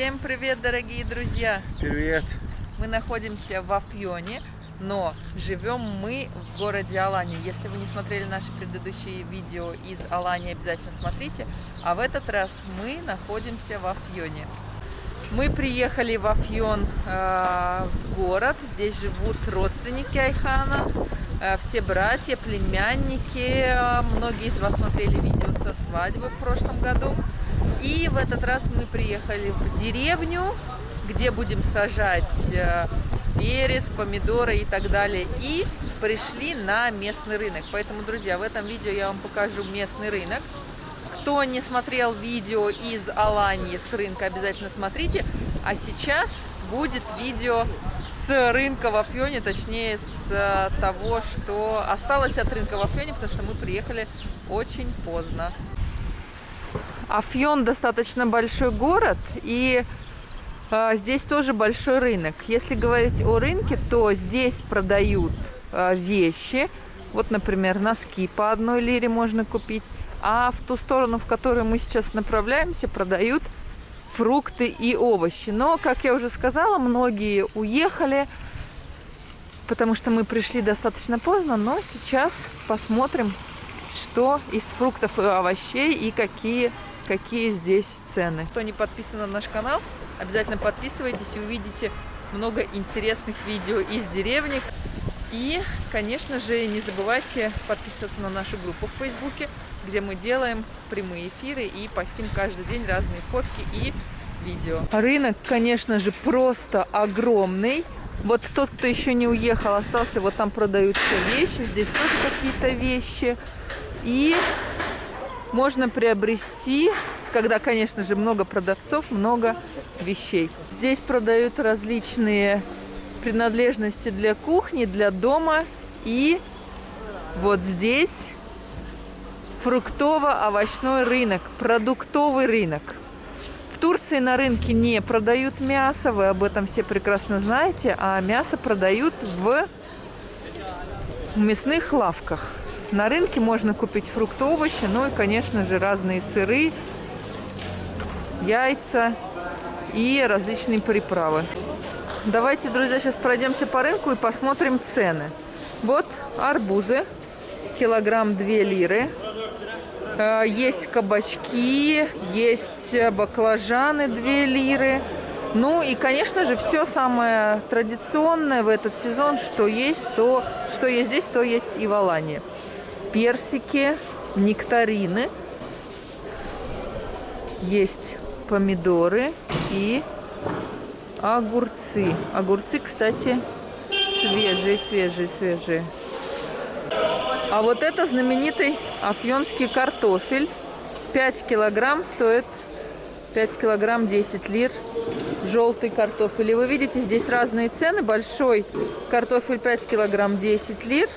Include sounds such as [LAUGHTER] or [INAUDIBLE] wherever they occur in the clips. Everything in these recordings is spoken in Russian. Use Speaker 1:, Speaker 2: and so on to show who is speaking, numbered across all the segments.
Speaker 1: Всем привет, дорогие друзья!
Speaker 2: Привет!
Speaker 1: Мы находимся в Афьоне, но живем мы в городе Алании. Если вы не смотрели наши предыдущие видео из Алании, обязательно смотрите. А в этот раз мы находимся в Афьоне. Мы приехали в Афьон э, в город. Здесь живут родственники Айхана, э, все братья, племянники. Многие из вас смотрели видео со свадьбы в прошлом году. И в этот раз мы приехали в деревню, где будем сажать э, перец, помидоры и так далее. И пришли на местный рынок. Поэтому, друзья, в этом видео я вам покажу местный рынок. Кто не смотрел видео из Алании с рынка, обязательно смотрите. А сейчас будет видео с рынка в Афьоне, точнее с э, того, что осталось от рынка в Афьоне, потому что мы приехали очень поздно. Афьон достаточно большой город, и э, здесь тоже большой рынок. Если говорить о рынке, то здесь продают э, вещи. Вот, например, носки по одной лире можно купить. А в ту сторону, в которую мы сейчас направляемся, продают фрукты и овощи. Но, как я уже сказала, многие уехали, потому что мы пришли достаточно поздно. Но сейчас посмотрим, что из фруктов и овощей и какие какие здесь цены. Кто не подписан на наш канал, обязательно подписывайтесь и увидите много интересных видео из деревни. И, конечно же, не забывайте подписываться на нашу группу в Фейсбуке, где мы делаем прямые эфиры и постим каждый день разные фотки и видео. Рынок, конечно же, просто огромный. Вот тот, кто еще не уехал, остался, вот там продаются вещи, здесь тоже какие-то вещи. И можно приобрести, когда, конечно же, много продавцов, много вещей. Здесь продают различные принадлежности для кухни, для дома. И вот здесь фруктово-овощной рынок, продуктовый рынок. В Турции на рынке не продают мясо, вы об этом все прекрасно знаете, а мясо продают в мясных лавках. На рынке можно купить фрукты, овощи, ну и, конечно же, разные сыры, яйца и различные приправы. Давайте, друзья, сейчас пройдемся по рынку и посмотрим цены. Вот арбузы, килограмм 2 лиры. Э, есть кабачки, есть баклажаны 2 лиры. Ну и, конечно же, все самое традиционное в этот сезон, что есть, то, что есть здесь, то есть и в Алании персики, нектарины. Есть помидоры и огурцы. Огурцы, кстати, свежие, свежие, свежие. А вот это знаменитый афьонский картофель. 5 килограмм стоит 5 килограмм 10 лир желтый картофель. И вы видите, здесь разные цены. Большой картофель 5 килограмм 10 лир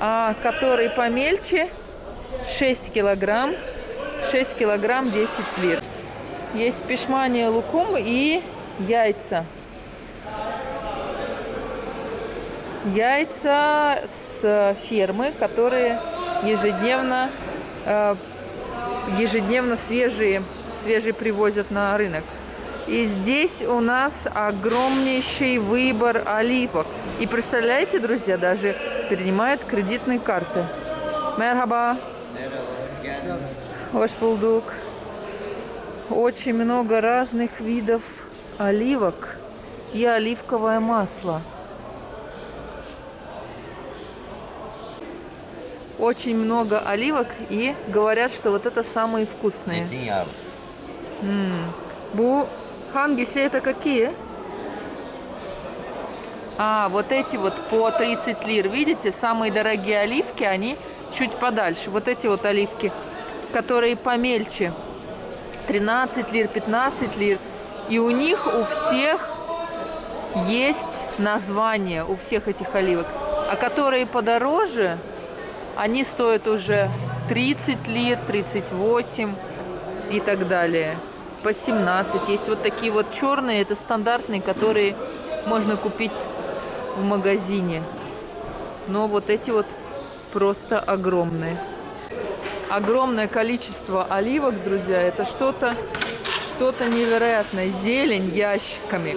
Speaker 1: а который помельче. 6 килограмм. 6 килограмм 10 лир. Есть пешмания лукум и яйца. Яйца с фермы которые ежедневно э, ежедневно свежие свежие привозят на рынок. И здесь у нас огромнейший выбор оливок и представляете друзья даже принимает кредитные карты. Мерхаба. Ваш булдук. Очень много разных видов оливок и оливковое масло. Очень много оливок и говорят, что вот это самые вкусные. Бу хангиси это какие? А, вот эти вот по 30 лир, видите, самые дорогие оливки, они чуть подальше. Вот эти вот оливки, которые помельче, 13 лир, 15 лир. И у них у всех есть название, у всех этих оливок. А которые подороже, они стоят уже 30 лир, 38 и так далее. По 17. Есть вот такие вот черные, это стандартные, которые можно купить в магазине. Но вот эти вот просто огромные. Огромное количество оливок, друзья, это что-то что-то невероятное. Зелень ящиками.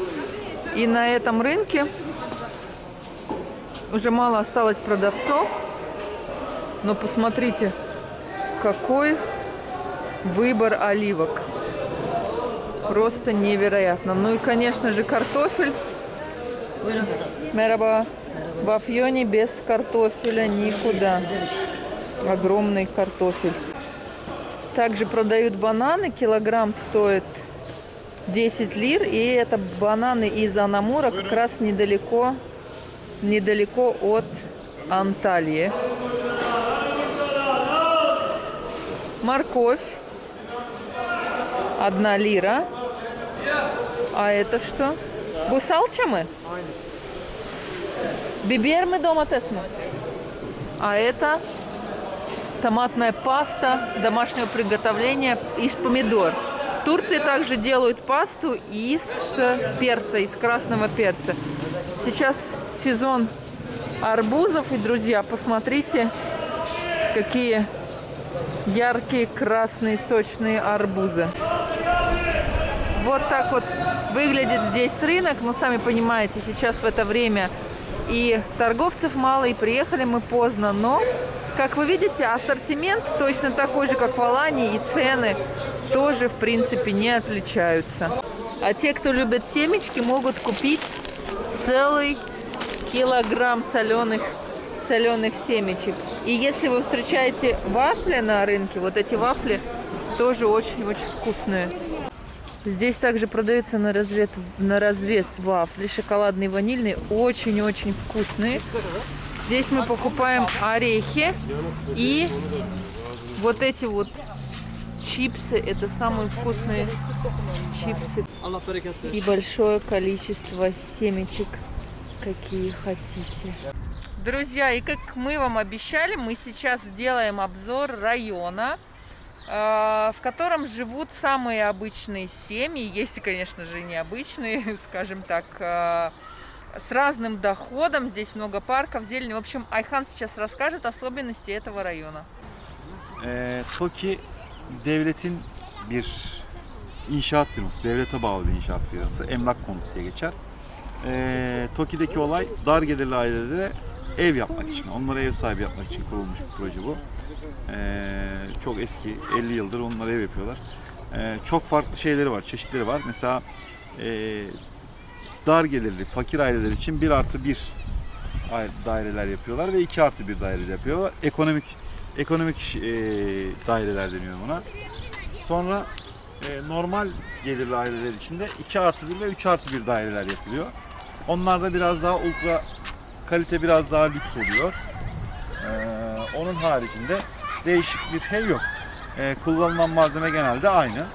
Speaker 1: И на этом рынке уже мало осталось продавцов. Но посмотрите, какой выбор оливок. Просто невероятно. Ну и, конечно же, картофель. Мераба. В Афьоне без картофеля никуда. Огромный картофель. Также продают бананы. Килограмм стоит 10 лир. И это бананы из Анамура как раз недалеко, недалеко от Анталии. Морковь. Одна лира. А это что? Гусалчамы? Бибер мы дома тесну. А это томатная паста домашнего приготовления из помидор. В Турции также делают пасту из перца, из красного перца. Сейчас сезон арбузов. И, друзья, посмотрите, какие яркие красные сочные арбузы. Вот так вот выглядит здесь рынок. Но сами понимаете, сейчас в это время и торговцев мало, и приехали мы поздно. Но, как вы видите, ассортимент точно такой же, как в Алании, и цены тоже, в принципе, не отличаются. А те, кто любит семечки, могут купить целый килограмм соленых соленых семечек. И если вы встречаете вафли на рынке, вот эти вафли тоже очень-очень вкусные. Здесь также продаются на, развес, на развес вафли, шоколадные, ванильные, очень-очень вкусные. Здесь мы покупаем орехи и вот эти вот чипсы. Это самые вкусные чипсы. И большое количество семечек, какие хотите. Друзья, и как мы вам обещали, мы сейчас сделаем обзор района, в котором живут самые обычные семьи. Есть, конечно же, необычные, скажем так, э, с разным доходом. Здесь много парков, зелени. В общем, Айхан сейчас расскажет особенности этого района.
Speaker 2: TOKİ devletin bir inşaat firması, devlete bağlı bir inşaat firması. Emlak konut diye geçer. Ee, TOKİ'deki olay dar gelirli ailelere ev yapmak için, onlara ev sahibi yapmak için kurulmuş bir proje bu. Ee, çok eski, 50 yıldır onlar ev yapıyorlar. Ee, çok farklı şeyleri var, çeşitleri var. Mesela e, dar gelirli, fakir aileler için 1 artı 1 daireler yapıyorlar ve 2 artı 1 daire yapıyorlar. Ekonomik ekonomik e, daireler deniyor buna. Sonra e, normal gelirli aileler için de 2 artı 1 ve 3 artı 1 daireler yapılıyor. Onlarda biraz daha ultra kalite biraz daha lüks oluyor. Ee, onun haricinde değişik bir şey yok. Ee, kullanılan malzeme genelde aynı.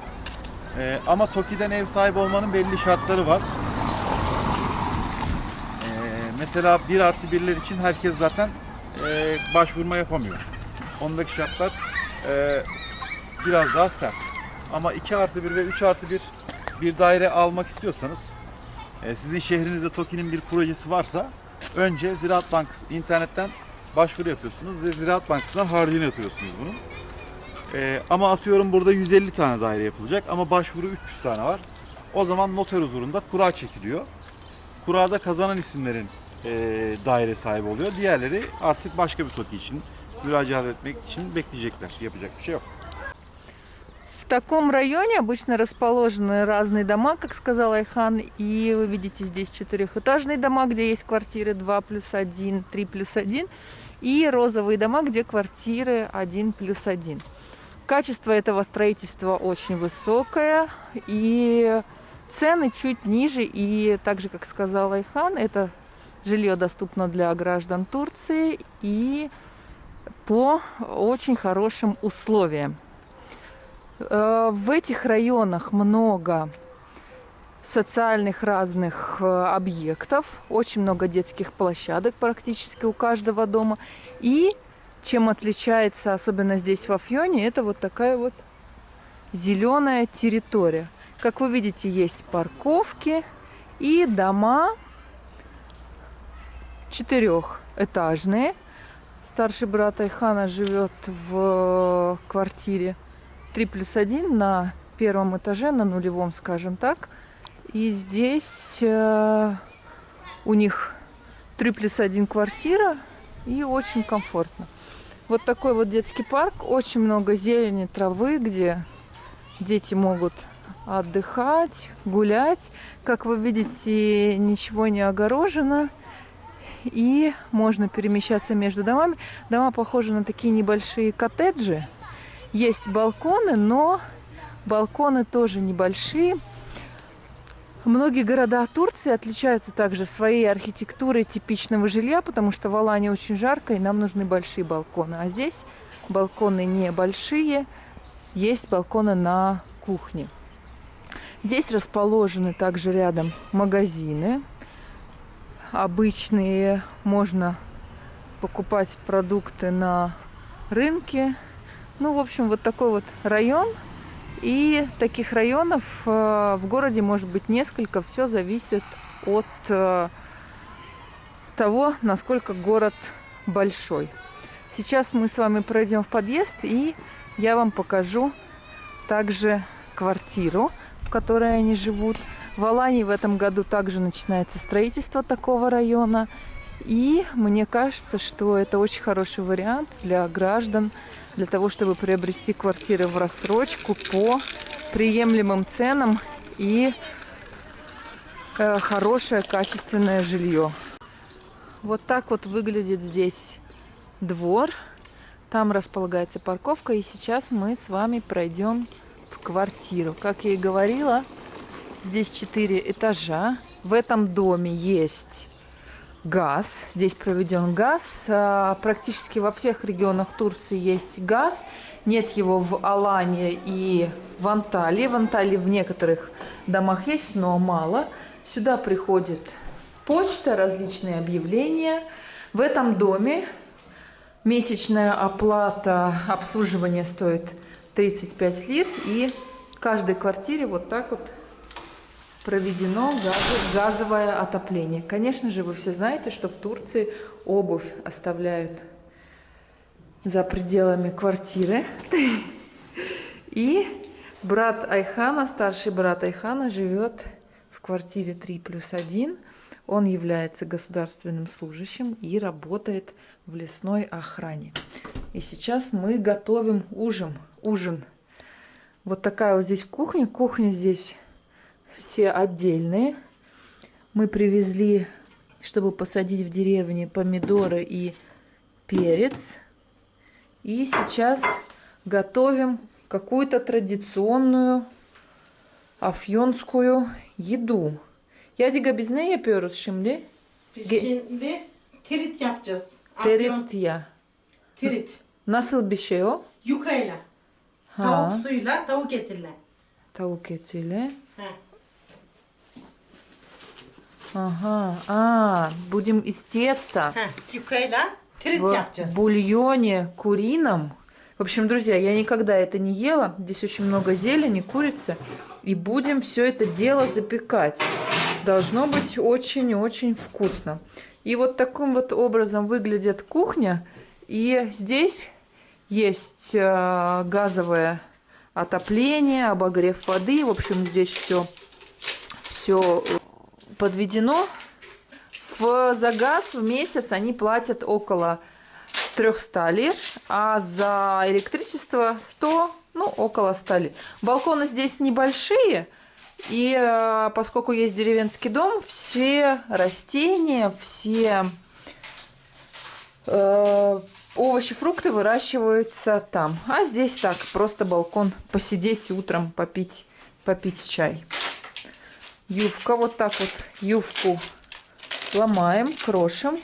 Speaker 2: Ee, ama Toki'den ev sahibi olmanın belli şartları var. Ee, mesela 1 artı 1'ler için herkes zaten e, başvurma yapamıyor. Ondaki şartlar e, biraz daha sert. Ama 2 artı 1 ve 3 artı 1 bir daire almak istiyorsanız e, sizin şehrinizde TOKİ'nin bir projesi varsa önce Ziraat Bankası internetten başvuru yapıyorsunuz ve Ziraat Bankası'ndan harcını yatırıyorsunuz bunun. Ee, ama atıyorum burada 150 tane daire yapılacak ama başvuru 300 tane var. O zaman noter huzurunda kura çekiliyor. Kurada kazanan isimlerin e, daire sahibi oluyor. Diğerleri artık başka bir TOKİ için müracaat etmek için bekleyecekler. Yapacak bir şey yok.
Speaker 1: В таком районе обычно расположены разные дома, как сказал Айхан. И вы видите здесь четырехэтажные дома, где есть квартиры 2 плюс 1, 3 плюс 1. И розовые дома, где квартиры 1 плюс 1. Качество этого строительства очень высокое. И цены чуть ниже. И также, как сказал Айхан, это жилье доступно для граждан Турции. И по очень хорошим условиям. Э, в этих районах много социальных разных э, объектов, очень много детских площадок практически у каждого дома. И чем отличается, особенно здесь в Афьоне, это вот такая вот зеленая территория. Как вы видите, есть парковки и дома четырехэтажные. Старший брат Айхана живет в квартире 3 плюс 1 на первом этаже, на нулевом, скажем так. И здесь э, у них 3 плюс 1 квартира и очень комфортно. Вот такой вот детский парк, очень много зелени, травы, где дети могут отдыхать, гулять. Как вы видите, ничего не огорожено. И можно перемещаться между домами. Дома похожи на такие небольшие коттеджи. Есть балконы, но балконы тоже небольшие. Многие города Турции отличаются также своей архитектурой типичного жилья, потому что в Алане очень жарко, и нам нужны большие балконы. А здесь балконы небольшие, есть балконы на кухне. Здесь расположены также рядом магазины. Обычные можно покупать продукты на рынке. Ну, в общем, вот такой вот район. И таких районов э, в городе может быть несколько. Все зависит от э, того, насколько город большой. Сейчас мы с вами пройдем в подъезд, и я вам покажу также квартиру, в которой они живут. В Алании в этом году также начинается строительство такого района. И мне кажется, что это очень хороший вариант для граждан, для того, чтобы приобрести квартиры в рассрочку по приемлемым ценам и э, хорошее качественное жилье. Вот так вот выглядит здесь двор. Там располагается парковка. И сейчас мы с вами пройдем квартиру. Как я и говорила, здесь четыре этажа. В этом доме есть газ. Здесь проведен газ. А, практически во всех регионах Турции есть газ. Нет его в Алане и в Анталии. В Анталии в некоторых домах есть, но мало. Сюда приходит почта, различные объявления. В этом доме месячная оплата обслуживания стоит 35 лир. И в каждой квартире вот так вот проведено газовое отопление. Конечно же, вы все знаете, что в Турции обувь оставляют за пределами квартиры. И брат Айхана, старший брат Айхана, живет в квартире 3 плюс 1. Он является государственным служащим и работает в лесной охране. И сейчас мы готовим ужин. ужин. Вот такая вот здесь кухня. Кухня здесь все отдельные. Мы привезли, чтобы посадить в деревне помидоры и перец. И сейчас готовим какую-то традиционную афьонскую еду. Yadiga biz ne yapıyoruz şimdi?
Speaker 3: Biz şimdi tirit yapacağız.
Speaker 1: Terit ya.
Speaker 3: Tirit.
Speaker 1: Nasıl bir şey o?
Speaker 3: Yukayla.
Speaker 1: Ha.
Speaker 3: Tavuk suyuyla tavuk etiyle.
Speaker 1: Tavuk etiyle.
Speaker 3: He.
Speaker 1: Ага. А, будем из теста.
Speaker 3: Yukayla
Speaker 1: в
Speaker 3: yapacağız.
Speaker 1: бульоне курином. В общем, друзья, я никогда это не ела. Здесь очень много зелени, курицы. И будем все это дело запекать. Должно быть очень-очень вкусно. И вот таким вот образом выглядит кухня. И здесь есть э, газовое отопление, обогрев воды. В общем, здесь все, все подведено. В, за газ в месяц они платят около 300 лир, а за электричество 100, ну, около 100 лир. Балконы здесь небольшие, и э, поскольку есть деревенский дом, все растения, все э, овощи, фрукты выращиваются там. А здесь так, просто балкон, посидеть утром, попить, попить чай. Юбка, вот так вот юбку ломаем, крошим.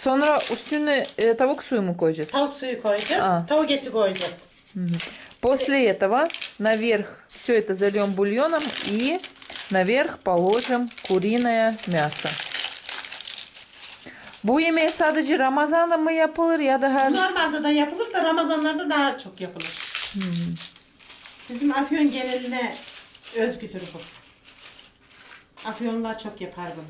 Speaker 1: Sonra üstüne e, tavuk suyu mu koyacağız?
Speaker 3: Tavuk suyu koyacağız.
Speaker 1: Aa.
Speaker 3: Tavuk eti koyacağız.
Speaker 1: После этого наверх все это зальем бульоном и наверх положим куриное мясо. Bu yemeği sadece Ramazan'da mı yapılır ya da her...
Speaker 3: Normalde da yapılır da Ramazanlarda daha çok yapılır. Bizim Afyon geneline özgüdür bu. Afyonlular çok yapar bunu.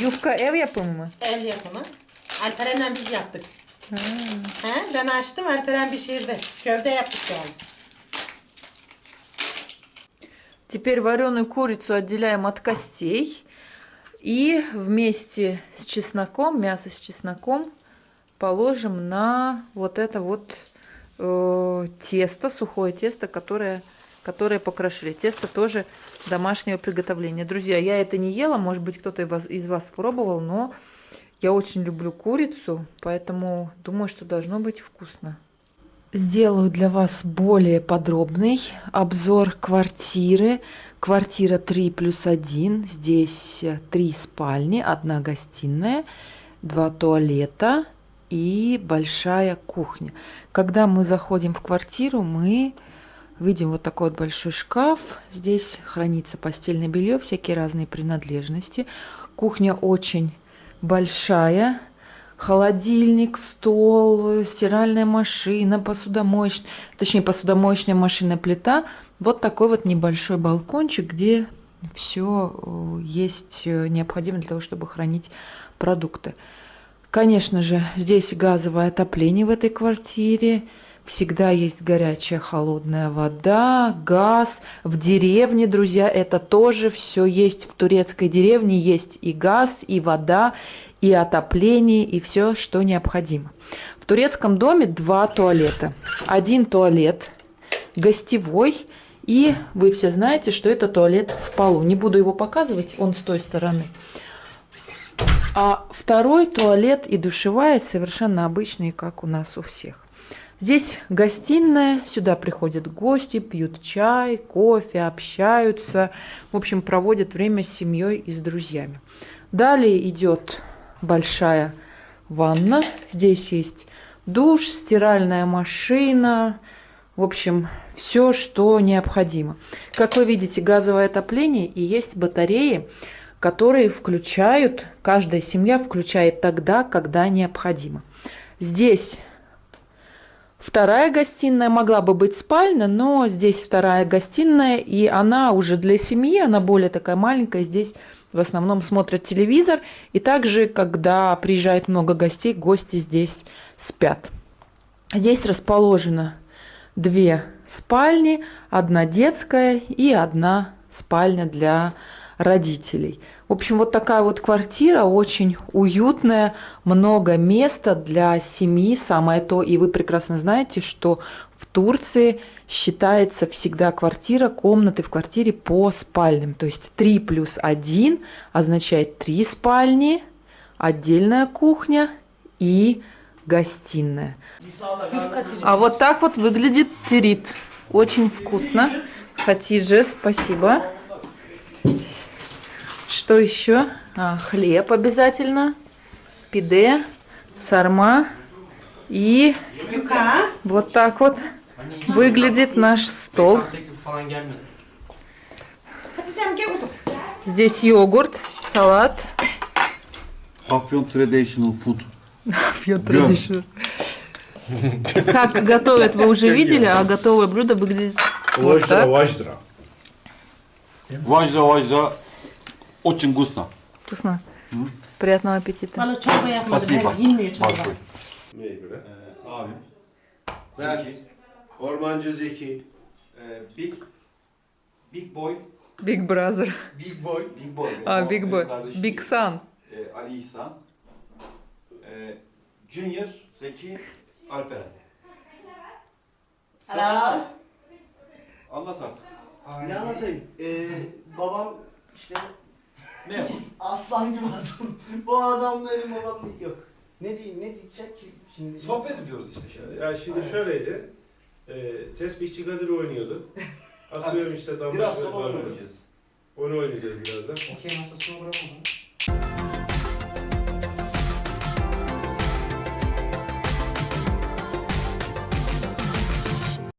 Speaker 1: Yufka ev yapımı mı?
Speaker 3: Ev yapımı. Alperen'le biz yaptık. He, ben açtım, Alperen pişirdi. Köfte yaptık yani.
Speaker 1: Теперь вареную курицу отделяем от костей. И вместе с чесноком, мясо с чесноком, положим на вот это вот э, тесто, сухое тесто, которое, которое покрошили. Тесто тоже домашнего приготовления. Друзья, я это не ела, может быть, кто-то из из вас пробовал, но я очень люблю курицу, поэтому думаю, что должно быть вкусно. Сделаю для вас более подробный обзор квартиры. Квартира 3 плюс 1. Здесь э, три спальни, одна гостиная, два туалета и большая кухня. Когда мы заходим в квартиру, мы видим вот такой вот большой шкаф. Здесь хранится постельное белье, всякие разные принадлежности. Кухня очень большая, холодильник, стол, стиральная машина, посудомоечная, точнее посудомоечная машина, плита. Вот такой вот небольшой балкончик, где все есть э, необходимо для того, чтобы хранить продукты. Конечно же, здесь газовое отопление в этой квартире. Всегда есть горячая, холодная вода, газ. В деревне, друзья, это тоже все есть. В турецкой деревне есть и газ, и вода, и отопление, и все, что необходимо. В турецком доме два туалета. Один туалет гостевой, и вы все знаете, что это туалет в полу. Не буду его показывать, он с той стороны. А второй туалет и душевая совершенно обычные, как у нас у всех. Здесь гостиная, сюда приходят гости, пьют чай, кофе, общаются, в общем, проводят время с семьей и с друзьями. Далее идет большая ванна. Здесь есть душ, стиральная машина, в общем, все, что необходимо. Как вы видите, газовое отопление и есть батареи, которые включают, каждая семья включает тогда, когда необходимо. Здесь вторая гостиная могла бы быть спальня, но здесь вторая гостиная, и она уже для семьи, она более такая маленькая, здесь в основном смотрят телевизор, и также, когда приезжает много гостей, гости здесь спят. Здесь расположено две спальни, одна детская и одна спальня для родителей. В общем, вот такая вот квартира, очень уютная, много места для семьи, самое то. И вы прекрасно знаете, что в Турции считается всегда квартира, комнаты в квартире по спальням. То есть 3 плюс 1 означает 3 спальни, отдельная кухня и гостиная. А вот так вот выглядит тирит. Очень вкусно. Хатиджи, спасибо. Что еще? А, хлеб обязательно. Пиде, сарма. И вот так вот выглядит наш стол. Здесь йогурт, салат.
Speaker 2: Afyon Traditional Food.
Speaker 1: Как готовят, вы уже видели, а готовое блюдо выглядит вот так.
Speaker 4: vajra.
Speaker 2: Vajra vajra. Очень вкусно.
Speaker 1: Вкусно. Приятного аппетита.
Speaker 2: Спасибо. Большой.
Speaker 4: Neye göre?
Speaker 2: Abim.
Speaker 4: Ben.
Speaker 2: Zeki.
Speaker 4: Ormancı Zeki.
Speaker 2: e, Big. Big Boy.
Speaker 1: Big Brother.
Speaker 2: Big Boy. Big Boy.
Speaker 1: А,
Speaker 2: O
Speaker 1: Big Boy.
Speaker 2: kardeşim.
Speaker 1: Big Sun.
Speaker 2: E, Ali İhsan. E, Junior. Zeki. Alperen.
Speaker 5: Hello.
Speaker 2: Anlat artık.
Speaker 5: Ne anlatayım? Ee, babam işte
Speaker 2: Ne
Speaker 5: aslan gibi adam. Bu adam benim babam değil. Yok. Ne diye ne diyecek ki şimdi?
Speaker 2: Sohbet ediyoruz işte şimdi.
Speaker 4: Ya şimdi şöyleydi. E, tesbihçi Kadir oynuyordu. [LAUGHS] Asıyorum işte damla.
Speaker 2: Biraz sonra oynayacağız.
Speaker 4: Onu oynayacağız birazdan.
Speaker 5: Okey masasına bırakalım.